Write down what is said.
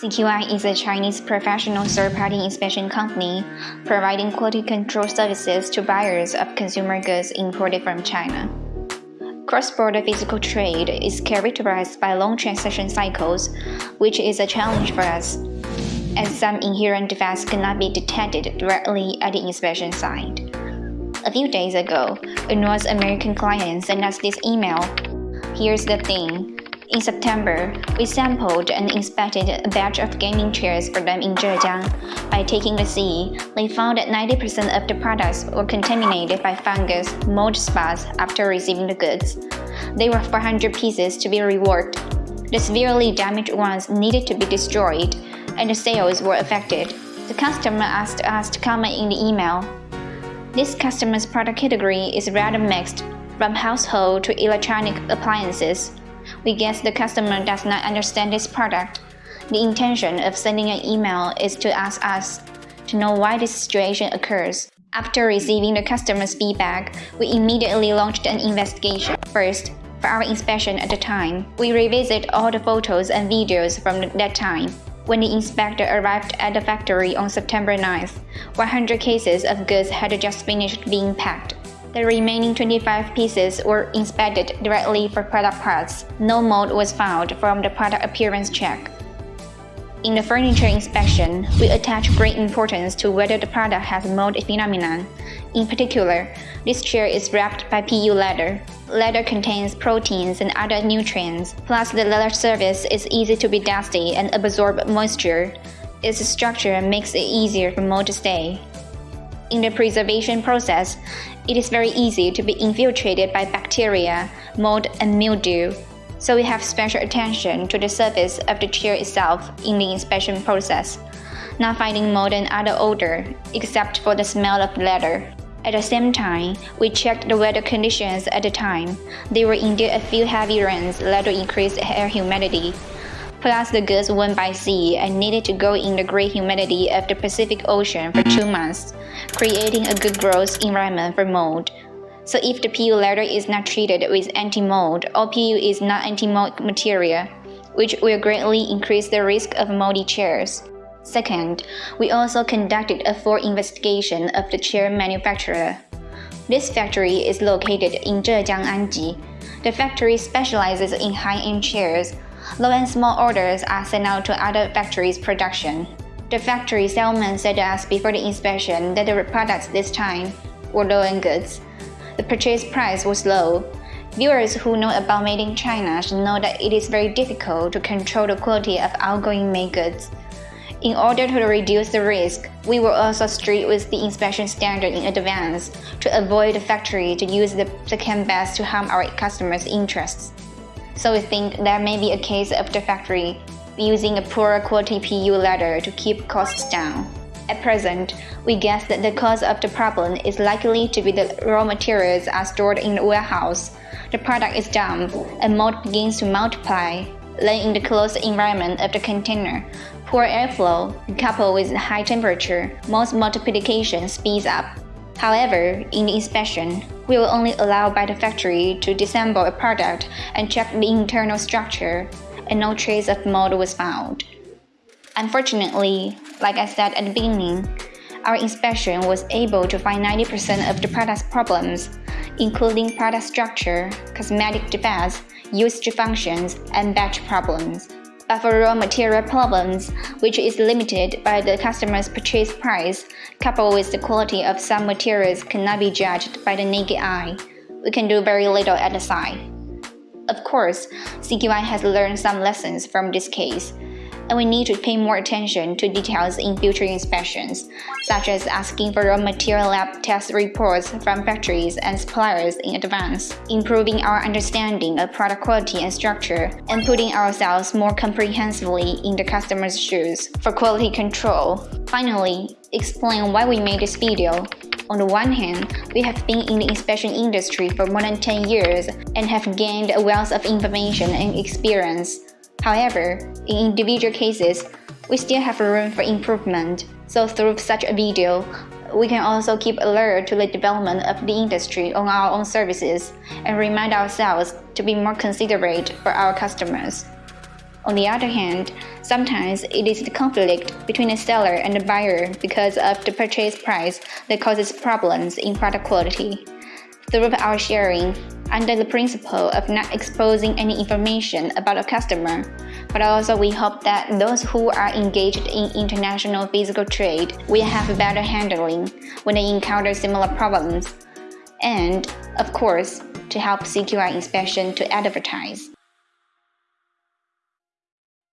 CQI is a Chinese professional third-party inspection company providing quality control services to buyers of consumer goods imported from China. Cross-border physical trade is characterized by long transaction cycles, which is a challenge for us, as some inherent defects cannot be detected directly at the inspection site. A few days ago, a North American client sent us this email. Here's the thing. In September, we sampled and inspected a batch of gaming chairs for them in Zhejiang. By taking the sea, they found that 90% of the products were contaminated by fungus, mold spots after receiving the goods. There were 400 pieces to be reworked. The severely damaged ones needed to be destroyed, and the sales were affected. The customer asked us to comment in the email. This customer's product category is rather mixed, from household to electronic appliances we guess the customer does not understand this product. The intention of sending an email is to ask us to know why this situation occurs. After receiving the customer's feedback, we immediately launched an investigation. First, for our inspection at the time, we revisit all the photos and videos from that time. When the inspector arrived at the factory on September 9th, 100 cases of goods had just finished being packed. The remaining 25 pieces were inspected directly for product parts. No mold was found from the product appearance check. In the furniture inspection, we attach great importance to whether the product has mold phenomenon. In particular, this chair is wrapped by PU leather. Leather contains proteins and other nutrients, plus the leather surface is easy to be dusty and absorb moisture. Its structure makes it easier for mold to stay. In the preservation process, it is very easy to be infiltrated by bacteria, mold, and mildew. So we have special attention to the surface of the chair itself in the inspection process, not finding mold and other odor, except for the smell of leather. At the same time, we checked the weather conditions at the time. There were indeed a few heavy rains led to increased air humidity, Plus, the goods went by sea and needed to go in the great humidity of the Pacific Ocean for two months, creating a good growth environment for mold. So if the PU leather is not treated with anti-mold or PU is not anti-mold material, which will greatly increase the risk of moldy chairs. Second, we also conducted a full investigation of the chair manufacturer. This factory is located in Zhejiang Anji. The factory specializes in high-end chairs Low and small orders are sent out to other factories' production. The factory salesman said to us before the inspection that the products this time were low-end goods. The purchase price was low. Viewers who know about made in China should know that it is very difficult to control the quality of outgoing made goods. In order to reduce the risk, we were also strict with the inspection standard in advance to avoid the factory to use the second best to harm our customers' interests so we think there may be a case of the factory using a poor quality PU leather to keep costs down. At present, we guess that the cause of the problem is likely to be the raw materials are stored in the warehouse. The product is damp, and mold begins to multiply. Then in the closed environment of the container, poor airflow, coupled with high temperature, most multiplication speeds up. However, in the inspection, we will only allow by the factory to disassemble a product and check the internal structure, and no trace of mold was found. Unfortunately, like I said at the beginning, our inspection was able to find 90% of the product's problems, including product structure, cosmetic defects, usage functions, and batch problems but for raw material problems, which is limited by the customer's purchase price, coupled with the quality of some materials cannot be judged by the naked eye, we can do very little at the site. Of course, CQI has learned some lessons from this case, and we need to pay more attention to details in future inspections, such as asking for raw material lab test reports from factories and suppliers in advance, improving our understanding of product quality and structure, and putting ourselves more comprehensively in the customer's shoes for quality control. Finally, explain why we made this video. On the one hand, we have been in the inspection industry for more than 10 years and have gained a wealth of information and experience. However, in individual cases, we still have room for improvement. So through such a video, we can also keep alert to the development of the industry on our own services and remind ourselves to be more considerate for our customers. On the other hand, sometimes it is the conflict between the seller and the buyer because of the purchase price that causes problems in product quality. Through our sharing, under the principle of not exposing any information about a customer, but also we hope that those who are engaged in international physical trade will have better handling when they encounter similar problems, and, of course, to help CQI inspection to advertise.